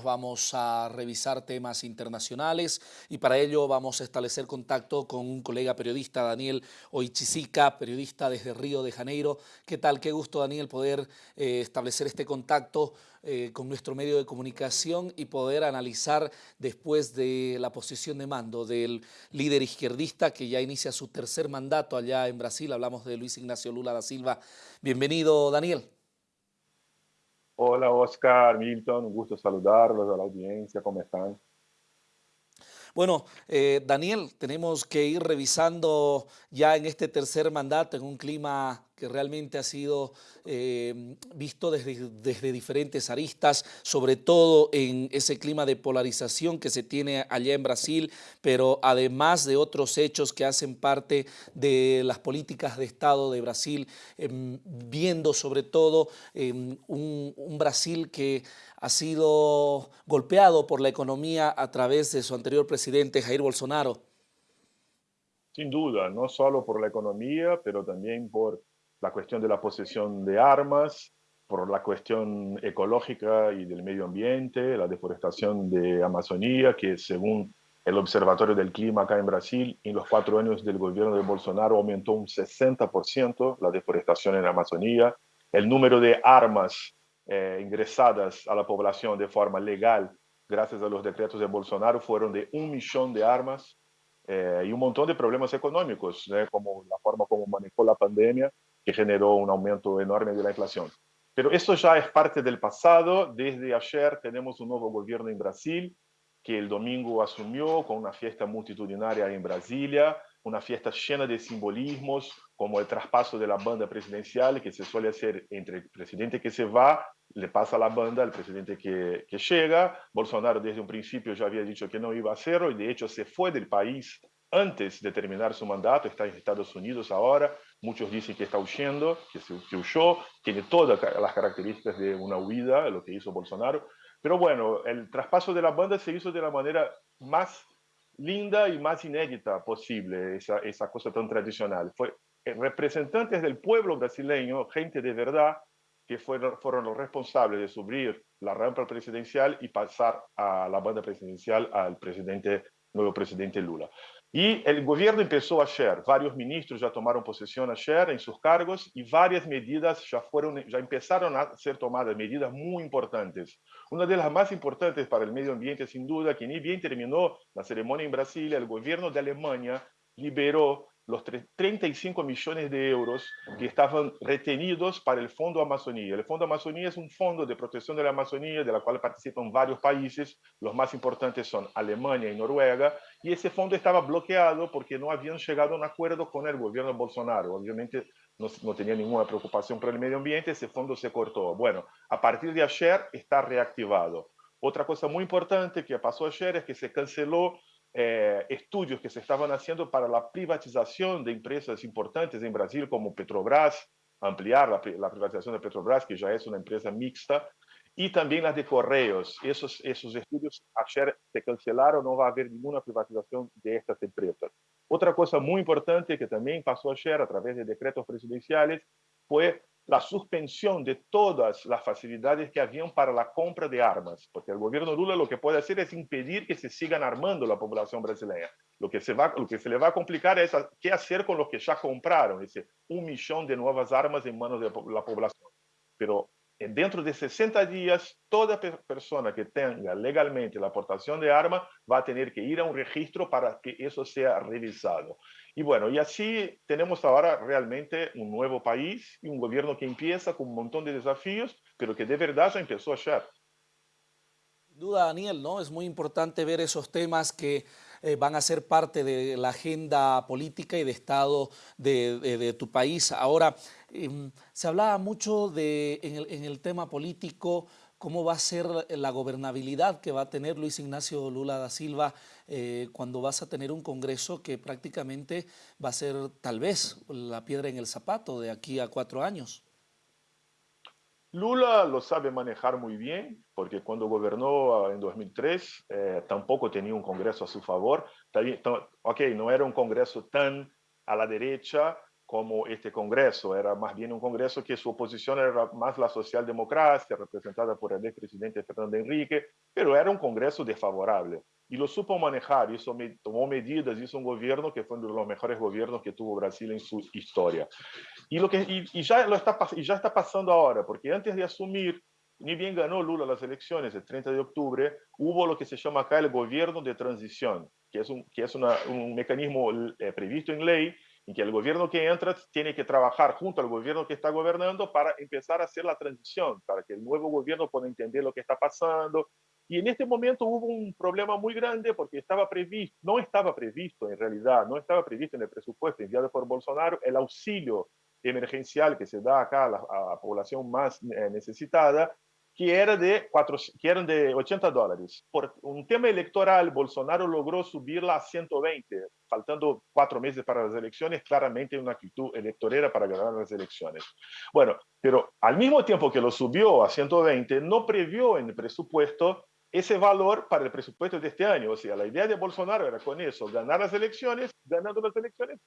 vamos a revisar temas internacionales y para ello vamos a establecer contacto con un colega periodista, Daniel Oichisica, periodista desde Río de Janeiro. ¿Qué tal? Qué gusto, Daniel, poder eh, establecer este contacto eh, con nuestro medio de comunicación y poder analizar después de la posición de mando del líder izquierdista que ya inicia su tercer mandato allá en Brasil. Hablamos de Luis Ignacio Lula da Silva. Bienvenido, Daniel. Hola Oscar, Milton, un gusto saludarlos a la audiencia, ¿cómo están? Bueno, eh, Daniel, tenemos que ir revisando ya en este tercer mandato, en un clima que realmente ha sido eh, visto desde, diferentes aristas, sobre todo en ese clima de polarización que se tiene allá en Brasil, pero además de otros hechos que hacen parte de las políticas de Estado de Brasil, em, viendo sobre todo em, un, un Brasil que ha sido golpeado por la economía a través de su anterior presidente Jair Bolsonaro. Sin duda, no solo por la economía, pero también por la cuestión de la posesión de armas, por la cuestión ecológica y del medio ambiente, la deforestación de Amazonía, que según el Observatorio del Clima acá en Brasil, en los cuatro años del gobierno de Bolsonaro aumentó un 60% la deforestación en Amazonía, el número de armas eh, ingresadas a la población de forma legal gracias a los decretos de Bolsonaro fueron de un millón de armas eh, y un montón de problemas económicos, como la forma como manejó la pandemia, que generó un aumento enorme de la inflación. Pero esto ya es parte del pasado. Desde ayer tenemos un nuevo gobierno en Brasil, que el domingo asumió con una fiesta multitudinaria en Brasilia, una fiesta llena de simbolismos, como el traspaso de la banda presidencial, que se suele hacer entre el presidente que se va, le pasa la banda al presidente que, que llega. Bolsonaro desde un principio ya había dicho que no iba a hacerlo y de hecho se fue del país antes de terminar su mandato, está en Estados Unidos ahora, muchos dicen que está huyendo, que, se, que huyó, tiene todas las características de una huida, lo que hizo Bolsonaro, pero bueno, el traspaso de la banda se hizo de la manera más linda y más inédita posible, esa, esa cosa tan tradicional. Fue eh, representantes del pueblo brasileño, gente de verdad, que fueron, fueron los responsables de subir la rampa presidencial y pasar a la banda presidencial al presidente, nuevo presidente Lula. Y el gobierno empezó ayer, varios ministros ya tomaron posesión ayer en sus cargos y varias medidas ya, fueron, ya empezaron a ser tomadas, medidas muy importantes. Una de las más importantes para el medio ambiente, sin duda, que ni bien terminó la ceremonia en Brasil, el gobierno de Alemania liberó los 35 millones de euros que estaban retenidos para el Fondo Amazonía. El Fondo Amazonía es un fondo de protección de la Amazonía, de la cual participan varios países, los más importantes son Alemania y Noruega, y ese fondo estaba bloqueado porque no habían llegado a un acuerdo con el gobierno Bolsonaro. Obviamente no, no tenía ninguna preocupación por el medio ambiente, ese fondo se cortó. Bueno, a partir de ayer está reactivado. Otra cosa muy importante que pasó ayer es que se canceló eh, estudios que se estaban haciendo para la privatización de empresas importantes en Brasil, como Petrobras, ampliar la, privatización de Petrobras, que ya es una empresa mixta, y también las de Correos. Esos, esos estudios ayer se cancelaron, no va a haber ninguna privatización de estas empresas. Otra cosa muy importante que también pasó ayer a través de decretos presidenciales fue la suspensión de todas las facilidades que habían para la compra de armas, porque el gobierno Lula lo que puede hacer es impedir que se sigan armando la población brasileña. Lo que se, va, lo que se le va a complicar es qué hacer con los que ya compraron ese un millón de nuevas armas en manos de la población. Pero dentro de 60 días, toda persona que tenga legalmente la aportación de arma va a tener que ir a un registro para que eso sea revisado. Y bueno, y así tenemos ahora realmente un nuevo país y un gobierno que empieza con un montón de desafíos, pero que de verdad ya empezó ayer. Sin duda, Daniel, ¿no? Es muy importante ver esos temas que eh, van a ser parte de la agenda política y de Estado de, de, tu país. Ahora, eh, se hablaba mucho de, en el, en el tema político cómo va a ser la gobernabilidad que va a tener Luis Ignacio Lula da Silva eh, cuando vas a tener un Congreso que prácticamente va a ser tal vez la piedra en el zapato de aquí a cuatro años. Lula lo sabe manejar muy bien, porque cuando gobernó en 2003 eh, tampoco tenía un Congreso a su favor. Ok, no era un Congreso tan a la derecha, como este Congreso. Era más bien un Congreso que su oposición era más la socialdemocracia, representada por el expresidente Fernando Henrique, pero era un Congreso desfavorable. Y lo supo manejar, hizo, tomó medidas, hizo un gobierno que fue uno de los mejores gobiernos que tuvo Brasil en su historia. Y, lo que, y, y ya, lo está, y ya está pasando ahora, porque antes de asumir ni bien ganó Lula las elecciones el 30 de octubre, hubo lo que se llama acá el gobierno de transición, que es un, que es una, un mecanismo eh, previsto en ley en que el gobierno que entra tiene que trabajar junto al gobierno que está gobernando para empezar a hacer la transición, para que el nuevo gobierno pueda entender lo que está pasando. Y en este momento hubo un problema muy grande porque estaba previsto, no estaba previsto en realidad, no estaba previsto en el presupuesto enviado por Bolsonaro el auxilio emergencial que se da acá a la, a la población más eh, necesitada que, era de que eran de 80 dólares. Por un tema electoral, Bolsonaro logró subirla a 120, faltando cuatro meses para las elecciones, claramente una actitud electorera para ganar las elecciones. Bueno, pero al mismo tiempo que lo subió a 120, no previó en el presupuesto ese valor para el presupuesto de este año. O sea, la idea de Bolsonaro era con eso, ganar las elecciones, ganando las elecciones,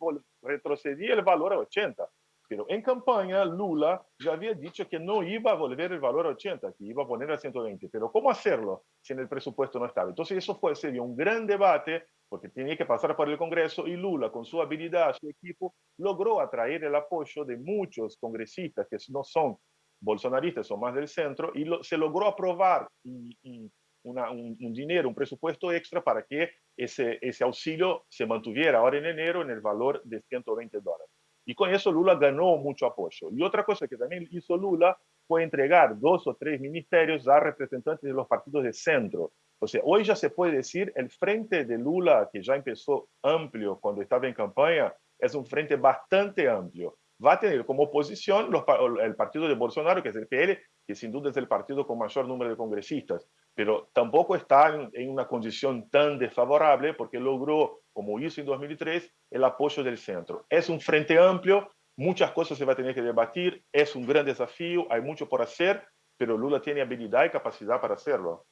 retrocedía el valor a 80. Pero en campaña, Lula ya había dicho que no iba a volver el valor a 80, que iba a poner a 120. Pero ¿cómo hacerlo si en el presupuesto no estaba? Entonces eso fue, sería un gran debate porque tenía que pasar por el Congreso y Lula, con su habilidad, su equipo, logró atraer el apoyo de muchos congresistas que no son bolsonaristas, son más del centro, y lo, se logró aprobar y, y una, un, un, dinero, un presupuesto extra para que ese, ese auxilio se mantuviera ahora en enero en el valor de 120 dólares. Y con eso Lula ganó mucho apoyo. Y otra cosa que también hizo Lula fue entregar dos o tres ministerios a representantes de los partidos de centro. O sea, hoy ya se puede decir, el frente de Lula, que ya empezó amplio cuando estaba en campaña, es un frente bastante amplio. Va a tener como oposición los, el partido de Bolsonaro, que es el PL, que sin duda es el partido con mayor número de congresistas, pero tampoco está en, en una condición tan desfavorable porque logró como hizo en 2003, el apoyo del centro. Es un frente amplio, muchas cosas se va a tener que debatir, es un gran desafío, hay mucho por hacer, pero Lula tiene habilidad y capacidad para hacerlo.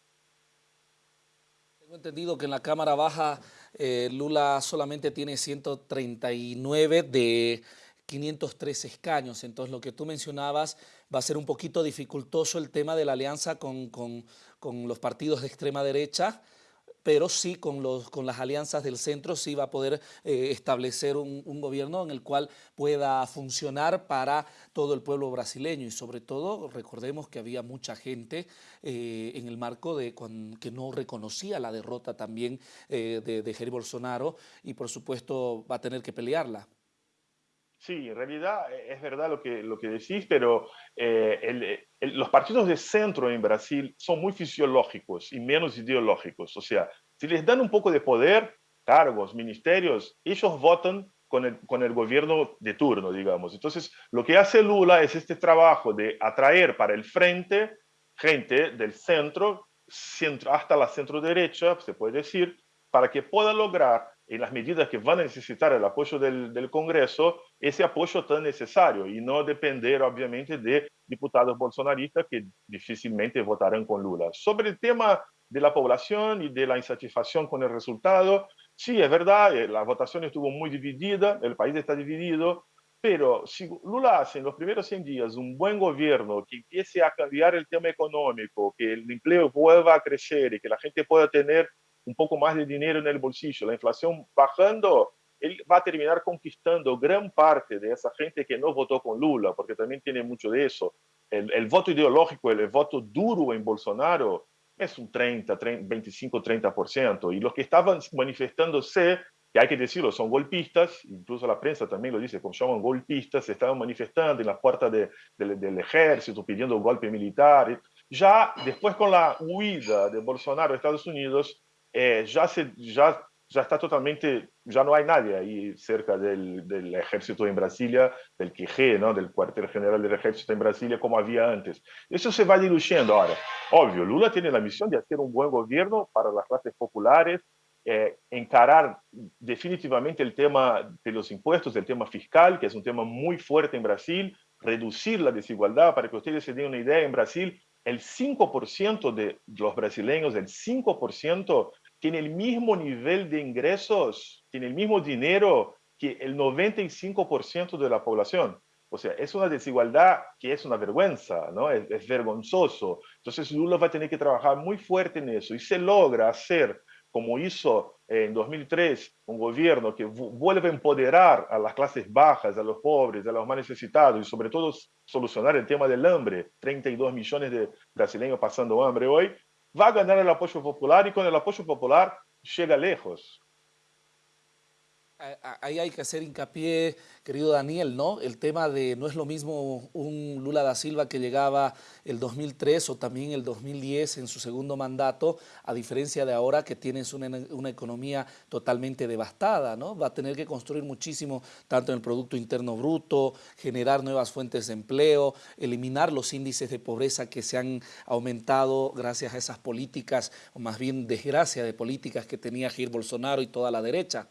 Tengo entendido que en la Cámara Baja eh, Lula solamente tiene 139 de 503 escaños, entonces lo que tú mencionabas va a ser un poquito dificultoso el tema de la alianza con, con, los partidos de extrema derecha, pero sí con, los, con las alianzas del centro sí va a poder eh, establecer un, gobierno en el cual pueda funcionar para todo el pueblo brasileño y sobre todo recordemos que había mucha gente eh, en el marco de que no reconocía la derrota también eh, de, de Jair Bolsonaro y por supuesto va a tener que pelearla. Sí, en realidad eh, es verdad lo que, lo que decís, pero eh, el, el, los partidos de centro en Brasil son muy fisiológicos y menos ideológicos. O sea, si les dan un poco de poder, cargos, ministerios, ellos votan con el, con el gobierno de turno, digamos. Entonces, lo que hace Lula es este trabajo de atraer para el frente gente del centro, centro hasta la centro derecha, se puede decir, para que pueda lograr en las medidas que van a necesitar el apoyo del, del, Congreso, ese apoyo tan necesario y no depender, obviamente, de diputados bolsonaristas que difícilmente votarán con Lula. Sobre el tema de la población y de la insatisfacción con el resultado, sí, es verdad, eh, la votación estuvo muy dividida, el país está dividido, pero si Lula hace en los primeros 100 días un buen gobierno que empiece a cambiar el tema económico, que el empleo vuelva a crecer y que la gente pueda tener un poco más de dinero en el bolsillo, la inflación bajando, él va a terminar conquistando gran parte de esa gente que no votó con Lula, porque también tiene mucho de eso. El, el voto ideológico, el, el, voto duro en Bolsonaro es un 30, 30 25, 30%. Y los que estaban manifestándose, que hay que decirlo, son golpistas, incluso la prensa también lo dice, como llaman golpistas, se estaban manifestando en las puertas de, de, del ejército pidiendo un golpe militar. Ya después con la huida de Bolsonaro a Estados Unidos, eh, ya, se, ya, ya está totalmente, ya no hay nadie ahí cerca del, del ejército en Brasilia, del QG, ¿no? del cuartel general del ejército en Brasilia, como había antes. Eso se va diluyendo ahora. Obvio, Lula tiene la misión de hacer un buen gobierno para las clases populares, eh, encarar definitivamente el tema de los impuestos, el tema fiscal, que es un tema muy fuerte en Brasil, reducir la desigualdad, para que ustedes se den una idea, en Brasil el 5% de los brasileños, el 5% tiene el mismo nivel de ingresos, tiene el mismo dinero que el 95% de la población. O sea, es una desigualdad que es una vergüenza, ¿no? Es, es, vergonzoso. Entonces Lula va a tener que trabajar muy fuerte en eso y se logra hacer, como hizo en 2003, un gobierno que vuelve a empoderar a las clases bajas, a los pobres, a los más necesitados y sobre todo solucionar el tema del hambre. 32 millones de brasileños pasando hambre hoy. Va a ganar el apoyo popular y con el apoyo popular llega lejos ahí hay que hacer hincapié, querido Daniel, ¿no? El tema de no es lo mismo un Lula da Silva que llegaba el 2003 o también el 2010 en su segundo mandato, a diferencia de ahora que tienes una, economía totalmente devastada, ¿no? Va a tener que construir muchísimo, tanto en el Producto Interno Bruto, generar nuevas fuentes de empleo, eliminar los índices de pobreza que se han aumentado gracias a esas políticas, o más bien desgracia de políticas que tenía Jair Bolsonaro y toda la derecha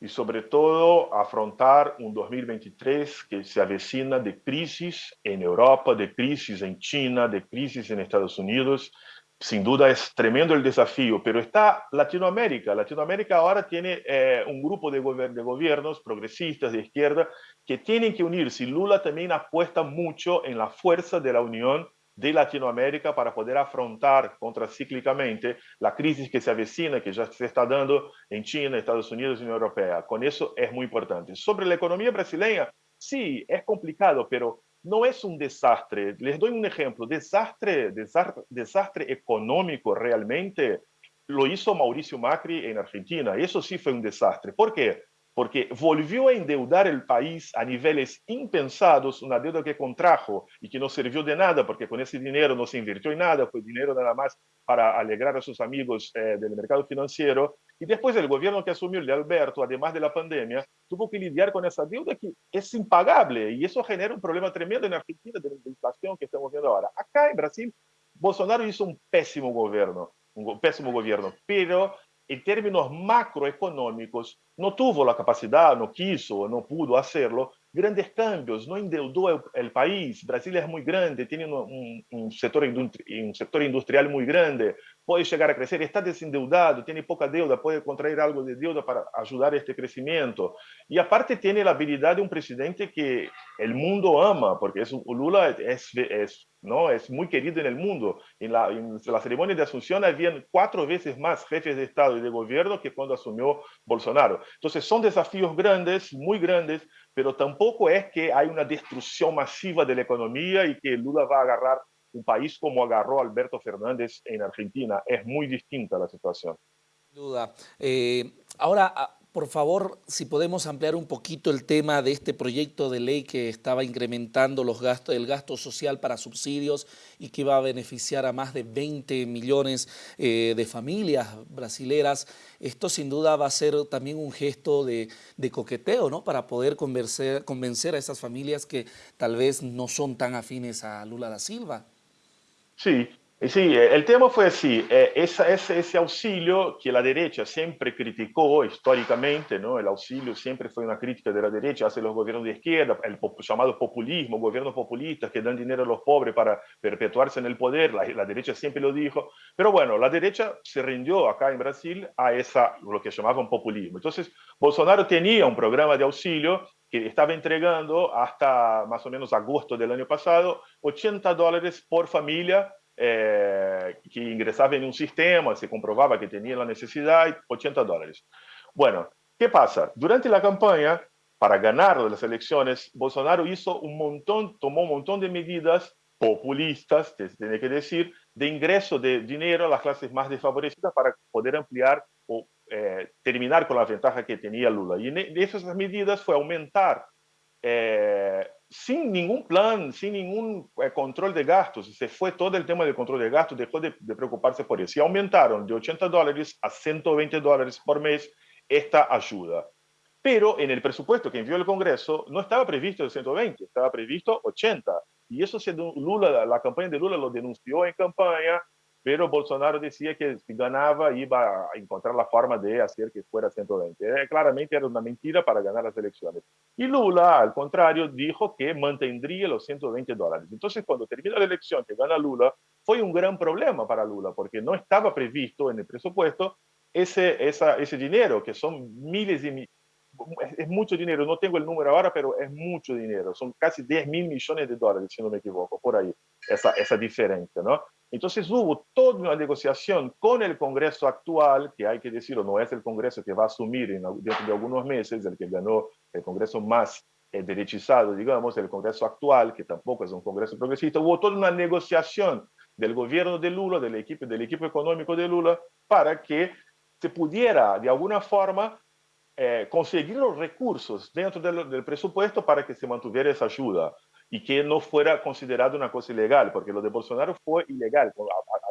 y sobre todo afrontar un 2023 que se avecina de crisis en Europa, de crisis en China, de crisis en Estados Unidos. Sin duda es tremendo el desafío, pero está Latinoamérica. Latinoamérica ahora tiene eh, un grupo de, gober de gobiernos progresistas de izquierda que tienen que unirse. Lula también apuesta mucho en la fuerza de la unión de Latinoamérica para poder afrontar contracíclicamente la crisis que se avecina, que ya se está dando en China, Estados Unidos y Unión Europea. Con eso es muy importante. Sobre la economía brasileña, sí, es complicado, pero no es un desastre. Les doy un ejemplo. Desastre, desastre, desastre económico realmente lo hizo Mauricio Macri en Argentina. Y eso sí fue un desastre. ¿Por qué? Porque volvió a endeudar el país a niveles impensados, una deuda que contrajo y que no sirvió de nada, porque con ese dinero no se invirtió en nada, fue dinero nada más para alegrar a sus amigos eh, del mercado financiero. Y después el gobierno que asumió el de Alberto, además de la pandemia, tuvo que lidiar con esa deuda que es impagable y eso genera un problema tremendo en Argentina de la inflación que estamos viendo ahora. Acá en Brasil, Bolsonaro hizo un pésimo gobierno, un pésimo gobierno, pero en términos macroeconómicos, no tuvo la capacidad, no quiso, no pudo hacerlo, grandes cambios, no endeudó el, el país. Brasil es muy grande, sector un sector industrial muy grande, puede llegar a crecer, está desendeudado, tiene poca deuda, puede contraer algo de deuda para ayudar a este crecimiento. Y aparte tiene la habilidad de un presidente que el mundo ama, porque es, Lula es, es ¿no? Es muy querido el mundo. En la, ceremonia de Asunción habían cuatro veces más jefes de Estado y de gobierno que cuando asumió Bolsonaro. Entonces son desafíos grandes, muy grandes, pero tampoco es que hay una destrucción masiva de la economía y que Lula va a agarrar un país como agarró Alberto Fernández en Argentina. Es muy distinta la situación. Duda. Eh, ahora, por favor, si podemos ampliar un poquito el tema de este proyecto de ley que estaba incrementando los gastos, el gasto social para subsidios y que iba a beneficiar a más de 20 millones eh, de familias brasileras. Esto sin duda va a ser también un gesto de, coqueteo, ¿no? Para poder convencer a esas familias que tal vez no son tan afines a Lula da Silva. Sí, Sí, el tema fue así, esa, ese, ese, auxilio que la derecha siempre criticó históricamente, ¿no? el auxilio siempre fue una crítica de la derecha hacia los gobiernos de izquierda, el llamado populismo, gobiernos populistas que dan dinero a los pobres para perpetuarse en el poder, la, la, derecha siempre lo dijo, pero bueno, la derecha se rindió acá en Brasil a esa, lo que llamaban populismo. Entonces, Bolsonaro tenía un programa de auxilio que estaba entregando hasta más o menos agosto del año pasado 80 dólares por familia eh, que ingresaba en un sistema, se comprobaba que tenía la necesidad, 80 dólares. Bueno, ¿qué pasa? Durante la campaña, para ganar las elecciones, Bolsonaro hizo un montón, tomó un montón de medidas populistas, tiene que decir, de ingreso de dinero a las clases más desfavorecidas para poder ampliar eh, terminar con la ventaja que tenía Lula. Y de esas medidas fue aumentar eh, sin ningún plan, sin ningún eh, control de gastos. Se fue todo el tema del control de gastos, dejó de, de, preocuparse por eso. Y aumentaron de 80 dólares a 120 dólares por mes esta ayuda. Pero en el presupuesto que envió el Congreso no estaba previsto el 120, estaba previsto 80. Y eso se, Lula, la campaña de Lula lo denunció en campaña, pero Bolsonaro decía que si ganaba iba a encontrar la forma de hacer que fuera 120. Eh, claramente era una mentira para ganar las elecciones. Y Lula, al contrario, dijo que mantendría los 120 dólares. Entonces, cuando termina la elección, que gana Lula, fue un gran problema para Lula, porque no estaba previsto en el presupuesto ese, esa, ese dinero, que son miles y es, mucho dinero, no tengo el número ahora, pero es mucho dinero, son casi 10 mil millones de dólares, si no me equivoco, por ahí, esa, esa diferencia, ¿no? Entonces hubo toda una negociación con el Congreso actual, que hay que decirlo, no es el Congreso que va a asumir en, dentro de algunos meses, el que ganó el Congreso más eh, derechizado, digamos, el Congreso actual, que tampoco es un Congreso progresista, hubo toda una negociación del gobierno de Lula, del equipo, del equipo económico de Lula, para que se pudiera, de alguna forma, eh, conseguir los recursos dentro del, del, presupuesto para que se mantuviera esa ayuda y que no fuera considerado una cosa ilegal, porque lo de Bolsonaro fue ilegal.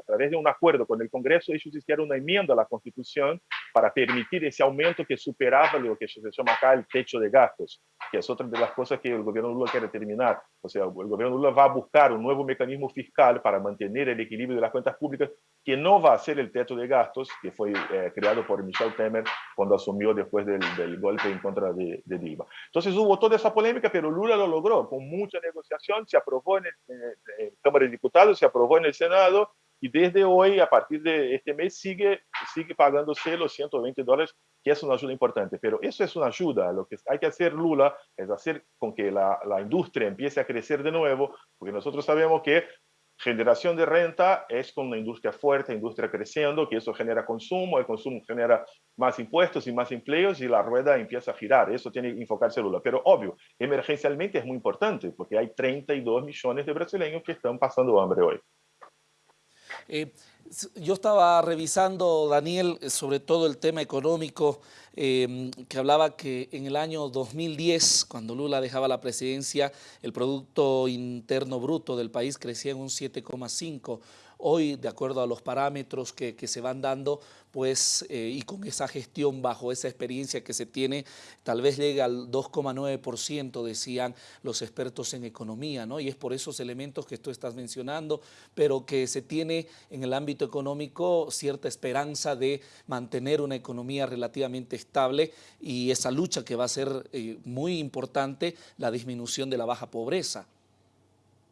Través de un acuerdo con el Congreso, ellos hicieron una enmienda a la Constitución para permitir ese aumento que superaba lo que se llama acá el techo de gastos, que es otra de las cosas que el gobierno Lula quiere terminar. O sea, el gobierno Lula va a buscar un nuevo mecanismo fiscal para mantener el equilibrio de las cuentas públicas, que no va a ser el techo de gastos que fue eh, creado por Michel Temer cuando asumió después del, del golpe en contra de, de Dilma. Entonces hubo toda esa polémica, pero Lula lo logró con mucha negociación, se aprobó en, el, en, Cámara de Diputados, se aprobó en el Senado y desde hoy, a partir de este mes, sigue, sigue pagándose los 120 dólares, que es una ayuda importante. Pero eso es una ayuda. Lo que hay que hacer Lula es hacer con que la, la industria empiece a crecer de nuevo, porque nosotros sabemos que generación de renta es con una industria fuerte, industria creciendo, que eso genera consumo, el consumo genera más impuestos y más empleos y la rueda empieza a girar. Eso tiene que enfocarse Lula. Pero obvio, emergencialmente es muy importante porque hay 32 millones de brasileños que están pasando hambre hoy. Eh, yo estaba revisando, Daniel, sobre todo el tema económico, eh, que hablaba que en el año 2010, cuando Lula dejaba la presidencia, el Producto Interno Bruto del país crecía en un 7,5%. Hoy, de acuerdo a los parámetros que, se van dando, pues, eh, y con esa gestión bajo esa experiencia que se tiene, tal vez llega al 2,9%, decían los expertos en economía, ¿no? Y es por esos elementos que tú estás mencionando, pero que se tiene en el ámbito económico cierta esperanza de mantener una economía relativamente estable y esa lucha que va a ser eh, muy importante, la disminución de la baja pobreza.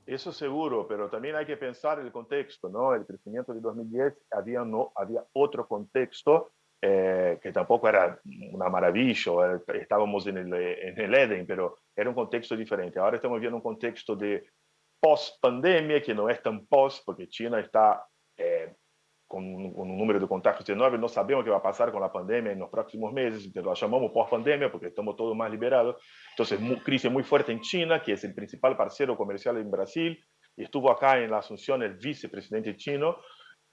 Eso seguro, pero también hay que pensar el contexto, ¿no? El crecimiento de 2010 había, no, había otro contexto eh, que tampoco era una maravilla, estábamos en el, en el Eden, pero era un contexto diferente. Ahora estamos viendo un contexto de post-pandemia, que no es tan post, porque China está eh, un, un, número de contagios enorme, no sabemos qué va a pasar con la pandemia en los próximos meses, lo llamamos post-pandemia porque estamos todos más liberados. Entonces, muy, crisis muy fuerte en China, que es el principal parcero comercial en Brasil, estuvo acá la Asunción el vicepresidente chino,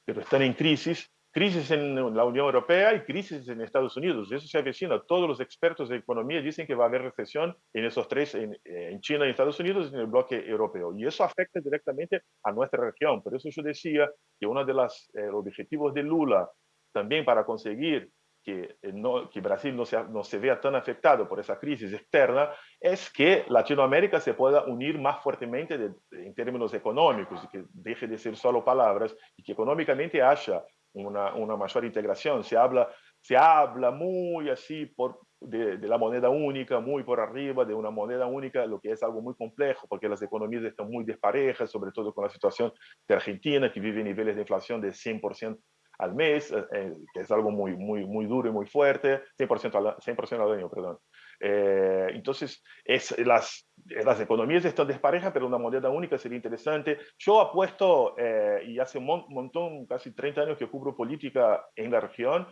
pero están en crisis crisis en la Unión Europea y crisis en Estados Unidos. Eso se avecina. Todos los expertos de economía dicen que va a haber recesión en esos tres, en, en China, en Estados Unidos y en el bloque europeo. Y eso afecta directamente a nuestra región. Por eso yo decía que uno de los eh, objetivos de Lula también para conseguir que, eh, no, que Brasil no se, no se vea tan afectado por esa crisis externa es que Latinoamérica se pueda unir más fuertemente de, de, en términos económicos y que deje de ser solo palabras y que económicamente haya una, una mayor integración. Se habla, se habla muy así por, de, la moneda única, muy por arriba de una moneda única, lo que es algo muy complejo porque las economías están muy desparejas, sobre todo con la situación de Argentina, que vive niveles de inflación de 100% al mes, eh, eh, que es algo muy, muy, muy duro y muy fuerte, 100% al, 100 al año, perdón. Eh, entonces, es, las, las economías están desparejas, pero una moneda única sería interesante. Yo apuesto, eh, y hace un montón, casi 30 años que cubro política en la región,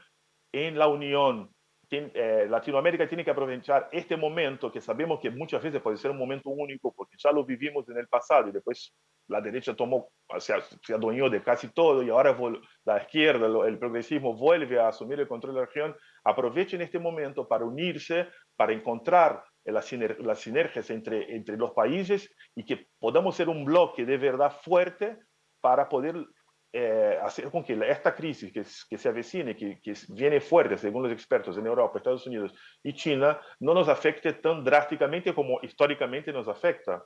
en la unión eh, Latinoamérica tiene que aprovechar este momento que sabemos que muchas veces puede ser un momento único porque ya lo vivimos en el pasado y después la derecha tomó, se, se adueñó de casi todo y ahora la izquierda, el progresismo vuelve a asumir el control de la región. Aprovechen este momento para unirse, para encontrar las, siner las sinergias entre, entre los países y que podamos ser un bloque de verdad fuerte para poder eh, hacer con que esta crisis que, que se avecina, que, que viene fuerte, según los expertos en Europa, Estados Unidos y China, no nos afecte tan drásticamente como históricamente nos afecta.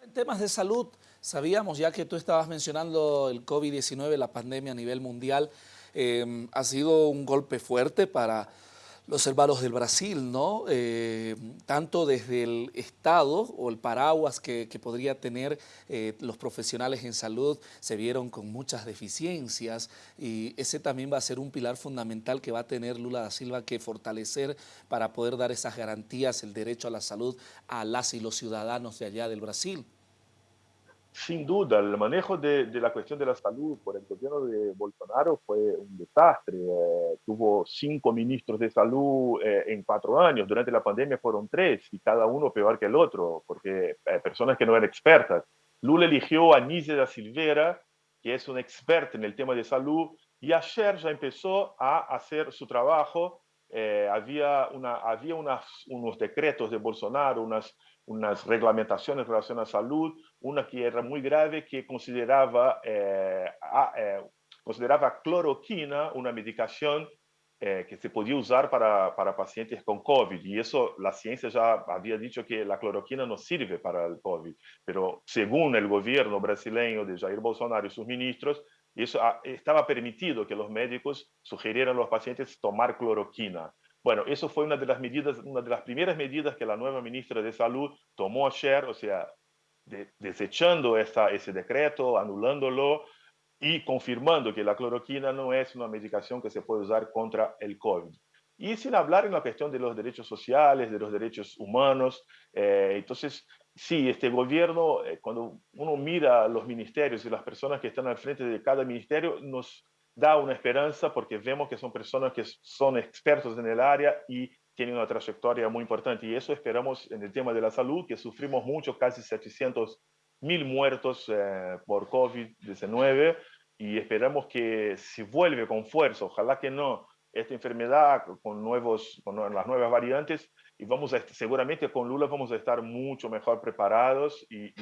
En temas de salud, sabíamos ya que tú estabas mencionando el COVID-19, la pandemia a nivel mundial, eh, ha sido un golpe fuerte para los hermanos del Brasil, ¿no? Eh, tanto desde el Estado o el paraguas que, podría tener eh, los profesionales en salud, se vieron con muchas deficiencias y ese también va a ser un pilar fundamental que va a tener Lula da Silva que fortalecer para poder dar esas garantías, el derecho a la salud a las y los ciudadanos de allá del Brasil. Sin duda, el manejo de, la cuestión de la salud por el gobierno de Bolsonaro fue un desastre. Eh, tuvo cinco ministros de salud eh, en cuatro años. Durante la pandemia fueron tres y cada uno peor que el otro, porque eh, personas que no eran expertas. Lula eligió a Nízia da Silveira, que es una experta en el tema de salud, y ayer ya empezó a hacer su trabajo. había una, había unos decretos de Bolsonaro, unas unas reglamentaciones relacionadas a salud, una que era muy grave que consideraba, eh, eh, consideraba cloroquina una medicación eh, que se podía usar para, para, pacientes con COVID. Y eso la ciencia ya había dicho que la cloroquina no sirve para el COVID. Pero según el gobierno brasileño de Jair Bolsonaro y sus ministros, eso ah, estaba permitido que los médicos sugirieran a los pacientes tomar cloroquina. Bueno, eso fue una de las medidas, una de las primeras medidas que la nueva ministra de Salud tomó ayer, o sea, desechando esa, ese decreto, anulándolo y confirmando que la cloroquina no es una medicación que se puede usar contra el COVID. Y sin hablar en la cuestión de los derechos sociales, de los derechos humanos. Eh, entonces, sí, este gobierno, eh, cuando uno mira los ministerios y las personas que están al frente de cada ministerio, nos, da una esperanza porque vemos que son personas que son expertos en el área y tienen una trayectoria muy importante. Y eso esperamos en el tema de la salud, que sufrimos mucho, casi 700 mil muertos eh, por COVID-19 y esperamos que se vuelve con fuerza, ojalá que no, esta enfermedad con, nuevos, con las nuevas variantes y vamos a, seguramente con Lula vamos a estar mucho mejor preparados y,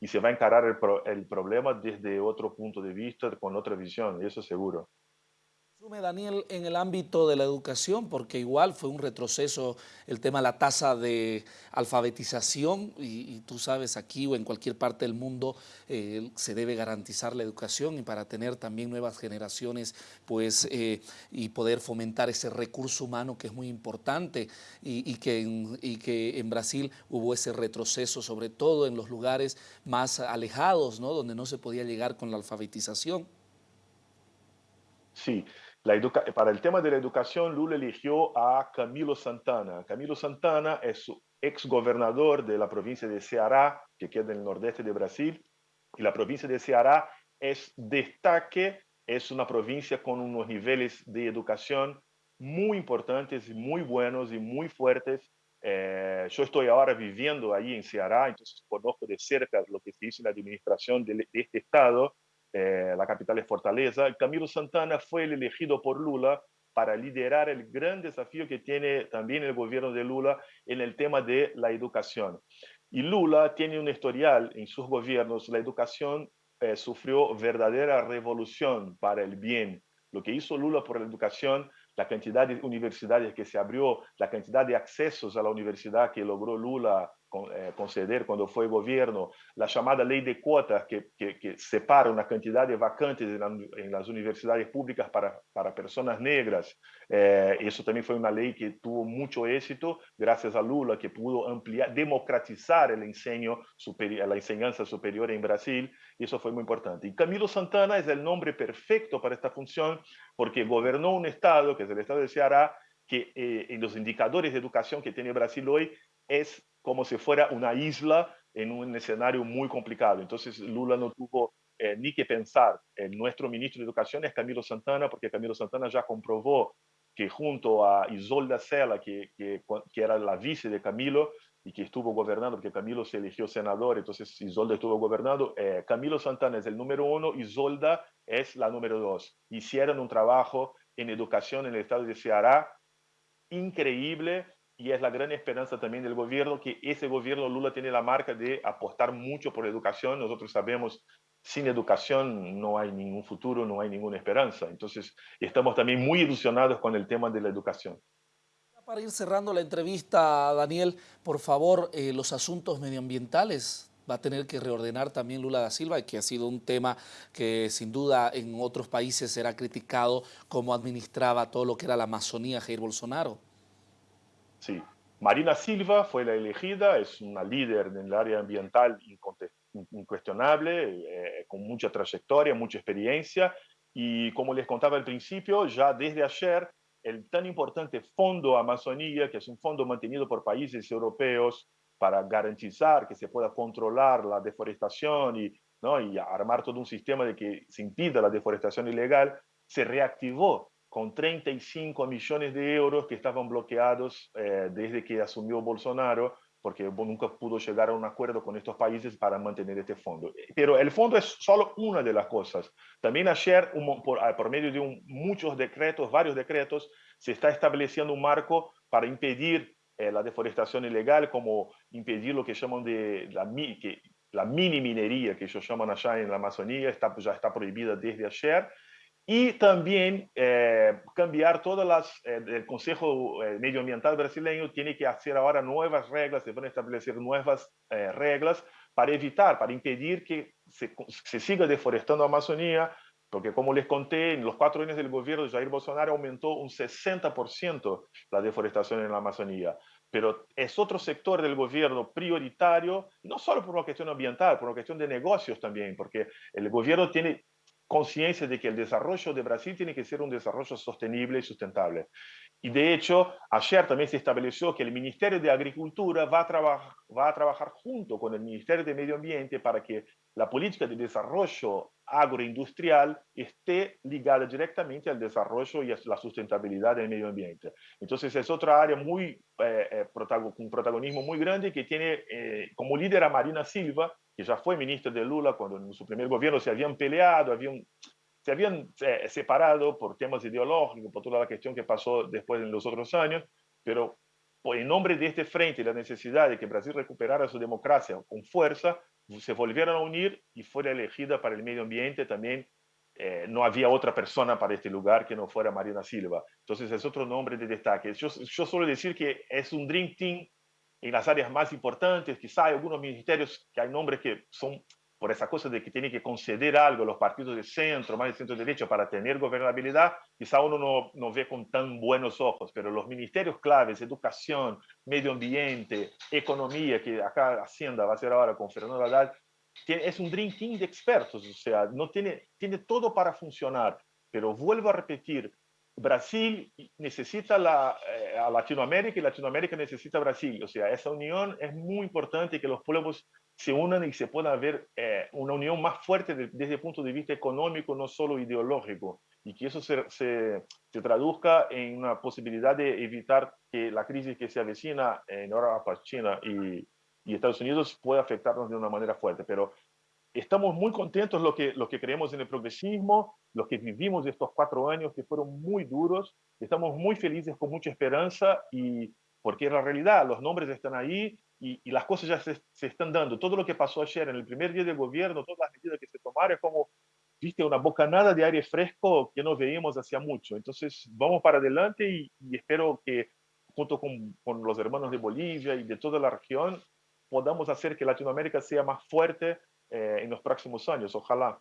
y, se va a encarar el, el, problema desde otro punto de vista, con otra visión, y eso seguro. Daniel, en el ámbito de la educación, porque igual fue un retroceso el tema de la tasa de alfabetización y, tú sabes, aquí o en cualquier parte del mundo eh, se debe garantizar la educación y para tener también nuevas generaciones pues, eh, y poder fomentar ese recurso humano que es muy importante y, que en, y que en Brasil hubo ese retroceso, sobre todo en los lugares más alejados, ¿no? donde no se podía llegar con la alfabetización. Sí, para el tema de la educación, Lula eligió a Camilo Santana. Camilo Santana es ex gobernador de la provincia de Ceará, que queda en el nordeste de Brasil, y la provincia de Ceará es destaque, es una provincia con unos niveles de educación muy importantes, muy buenos y muy fuertes. Eh, yo estoy ahora viviendo ahí en Ceará, entonces conozco de cerca lo que se hizo en la administración de, de este estado eh, la capital es Fortaleza, Camilo Santana fue el elegido por Lula para liderar el gran desafío que tiene también el gobierno de Lula en el tema de la educación. Y Lula tiene un historial en sus gobiernos, la educación eh, sufrió verdadera revolución para el bien. Lo que hizo Lula por la educación la cantidad de universidades que se abrió, la cantidad de accesos a la universidad que logró Lula conceder cuando fue gobierno, la llamada ley de cuotas que, que, separa una cantidad de vacantes en, las universidades públicas para, para personas negras. Eh, eso también fue una ley que tuvo mucho éxito gracias a Lula, que pudo ampliar, democratizar el enseño superior, la enseñanza superior en Brasil, eso fue muy importante. Y Camilo Santana es el nombre perfecto para esta función porque gobernó un estado, que es el estado de Ceará, que eh, en los indicadores de educación que tiene Brasil hoy es como si fuera una isla en un escenario muy complicado. Entonces Lula no tuvo eh, ni que pensar. en nuestro ministro de Educación es Camilo Santana, porque Camilo Santana ya comprobó que junto a Isolda Sela, que, que, que, era la vice de Camilo y que estuvo gobernando, porque Camilo se eligió senador, entonces Isolda estuvo gobernando, eh, Camilo Santana es el número uno, Isolda es la número dos. Hicieron un trabajo en educación en el estado de Ceará increíble y es la gran esperanza también del gobierno, que ese gobierno Lula tiene la marca de apostar mucho por educación. Nosotros sabemos, sin educación no hay ningún futuro, no hay ninguna esperanza. Entonces, estamos también muy ilusionados con el tema de la educación. Para ir cerrando la entrevista, Daniel, por favor, eh, los asuntos medioambientales va a tener que reordenar también Lula da Silva, que ha sido un tema que sin duda en otros países será criticado cómo administraba todo lo que era la Amazonía Jair Bolsonaro. Sí. Marina Silva fue la elegida, es una líder en el área ambiental incuestionable, eh, con mucha trayectoria, mucha experiencia, y como les contaba al principio, ya desde ayer el tan importante Fondo Amazonía, que es un fondo mantenido por países europeos para garantizar que se pueda controlar la deforestación y, ¿no? y armar todo un sistema de que se impida la deforestación ilegal, se reactivó con 35 millones de euros que estaban bloqueados eh, desde que asumió Bolsonaro porque nunca pudo llegar a un acuerdo con estos países para mantener este fondo. Pero el fondo es solo una de las cosas. También ayer, por, ah, por medio de muchos decretos, varios decretos, se está estableciendo un marco para impedir eh, la deforestación ilegal, como impedir lo que llaman de la, que, la mini minería, que ellos llaman allá en la Amazonía, está, ya está prohibida desde ayer, y también eh, cambiar todas las, eh, el Consejo eh, Medioambiental brasileño tiene que hacer ahora nuevas reglas, se van a establecer nuevas reglas para evitar, para impedir que se, se, siga deforestando la Amazonía, porque como les conté, en los cuatro años del gobierno de Jair Bolsonaro aumentó un 60% la deforestación en la Amazonía. Pero es otro sector del gobierno prioritario, no solo por una cuestión ambiental, por una cuestión de negocios también, porque el gobierno tiene conciencia de que el desarrollo de Brasil tiene que ser un desarrollo sostenible y sustentable. Y de hecho, ayer también se estableció que el Ministerio de Agricultura va a, va a trabajar junto con el Ministerio de Medio Ambiente para que la política de desarrollo agroindustrial esté ligada directamente al desarrollo y a la sustentabilidad del medio ambiente. Entonces es otra área muy, eh, eh con protagonismo muy grande que tiene eh, como líder a Marina Silva, que ya fue ministra de Lula cuando en su primer gobierno se habían peleado, habían, se habían eh, separado por temas ideológicos, por toda la cuestión que pasó después en los otros años, pero en nombre de este frente y la necesidad de que Brasil recuperara su democracia con fuerza, se volvieron a unir y fue elegida para el medio ambiente también. Eh, no había otra persona para este lugar que no fuera Marina Silva. Entonces es otro nombre de destaque. Yo, yo suelo decir que es un Dream Team en las áreas más importantes, quizá hay algunos ministerios que hay nombres que son por esa cosa de que tiene que conceder algo a los partidos de centro, más de centro derecha, para tener gobernabilidad, quizá uno no, no ve con tan buenos ojos, pero los ministerios claves, educación, medio ambiente, economía, que acá Hacienda va a ser ahora con Fernando Haddad, tiene, es un drinking de expertos, o sea, no tiene, tiene todo para funcionar, pero vuelvo a repetir, Brasil necesita la, eh, a Latinoamérica y Latinoamérica necesita a Brasil. O sea, esa unión es muy importante que los pueblos se unan y se pueda ver eh, una unión más fuerte desde el punto de vista económico, no solo ideológico, y que eso se, se, se, traduzca en una posibilidad de evitar que la crisis que se avecina en Europa, China y, y Estados Unidos pueda afectarnos de una manera fuerte. Pero estamos muy contentos lo que, lo que creemos en el progresismo, los que vivimos estos cuatro años que fueron muy duros, estamos muy felices con mucha esperanza y porque la realidad, los nombres están ahí y, y las cosas ya se, se, están dando. Todo lo que pasó ayer en el primer día del gobierno, todas las medidas que se tomaron, es como, viste, una bocanada de aire fresco que no veíamos hacía mucho. Entonces, vamos para adelante y, y espero que junto con, con los hermanos de Bolivia y de toda la región, podamos hacer que Latinoamérica sea más fuerte eh, en los próximos años, ojalá.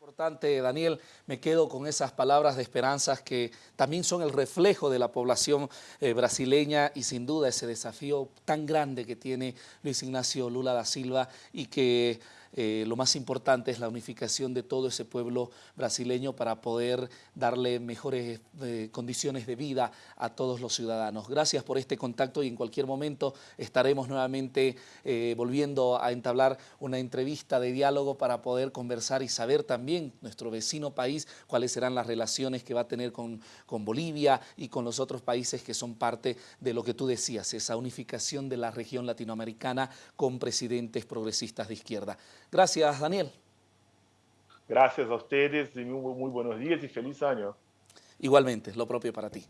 Importante, Daniel, me quedo con esas palabras de esperanzas que también son el reflejo de la población eh, brasileña y sin duda ese desafío tan grande que tiene Luis Ignacio Lula da Silva y que eh, lo más importante es la unificación de todo ese pueblo brasileño para poder darle mejores eh, condiciones de vida a todos los ciudadanos. Gracias por este contacto y en cualquier momento estaremos nuevamente eh, volviendo a entablar una entrevista de diálogo para poder conversar y saber también nuestro vecino país cuáles serán las relaciones que va a tener con, con Bolivia y con los otros países que son parte de lo que tú decías, esa unificación de la región latinoamericana con presidentes progresistas de izquierda. Gracias, Daniel. Gracias a ustedes y muy, muy buenos días y feliz año. Igualmente, lo propio para ti.